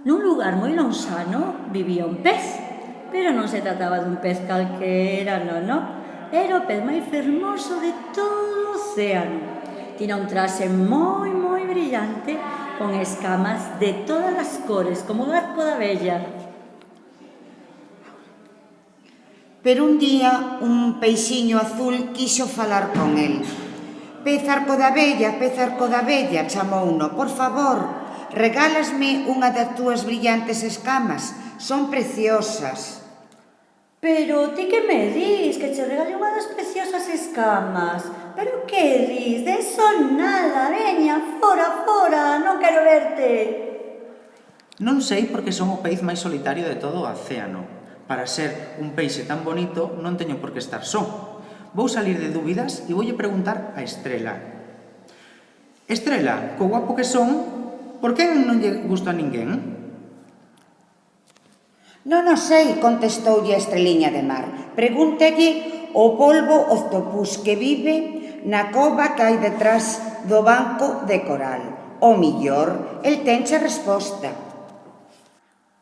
Nun lugar moi lonxano vivía un pez, pero non se trataba dun pez calquera, non, non. Era o pez máis fermoso de todo o océano. Tina un traxe moi, moi brillante, con escamas de todas as cores, como o arco da bella. Pero un día un peixiño azul quixo falar con el. Pez arco da bella, pez arco da bella, chamouno, por favor, regálasme unha das túas brillantes escamas, son preciosas. Pero ti que me dis que che regale unha das preciosas escamas? Pero que dis? De eso nada, veña, fora, fora, non quero verte. Non sei porque son o peiz máis solitario de todo o océano. Para ser un peixe tan bonito non teño por que estar só. Vou salir de dúbidas e voulle preguntar a Estrela. Estrela, co guapo que son, Por que non lle gusta a ninguén? Non o sei, contestoulle a estreliña de mar. Pregúntelle o polvo octopus que vive na cova que hai detrás do banco de coral. O millor, el tenche resposta.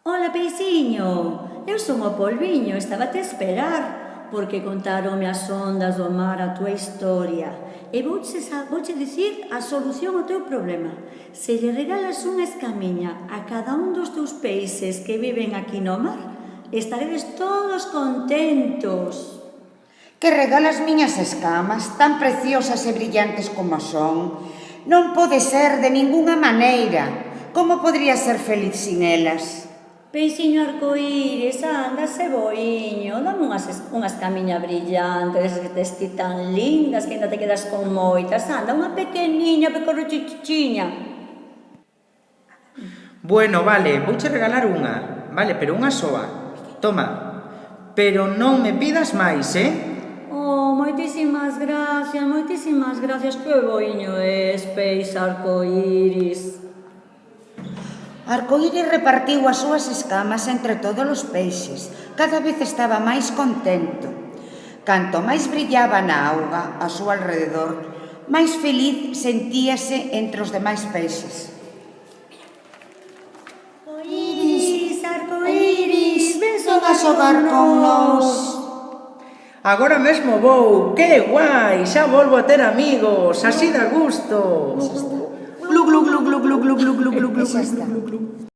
Ola, peixiño, eu son o polviño, estaba a te esperar, porque contaronme as ondas do mar a túa historia e vouche, vouche dicir a solución ao teu problema. Se lle regalas unha escamiña a cada un dos teus peixes que viven aquí no mar, estaredes todos contentos. Que regalas miñas escamas, tan preciosas e brillantes como son, non pode ser de ningunha maneira. Como podría ser feliz sin elas? Peixiño arcoíris, anda se boiño, dame unhas, unhas camiña brillantes que tes ti tan lindas que ainda te quedas con moitas, anda unha pequeniña pecorrochichiña. Bueno, vale, vouche regalar unha, vale, pero unha soa. Toma, pero non me pidas máis, eh? Oh, moitísimas gracias, moitísimas gracias, que boiño es, peixe arcoíris. Arcoíris repartiu as súas escamas entre todos os peixes. Cada vez estaba máis contento. Canto máis brillaba na auga ao seu alrededor, máis feliz sentíase entre os demais peixes. Arcoíris, arcoíris, ven a xogar con nós. Agora mesmo vou, que guai, xa volvo a ter amigos, así da gusto. glug, glug, glug, glug, glug, glug, glug, glug, glug, glug, glug, glug, glug, glug,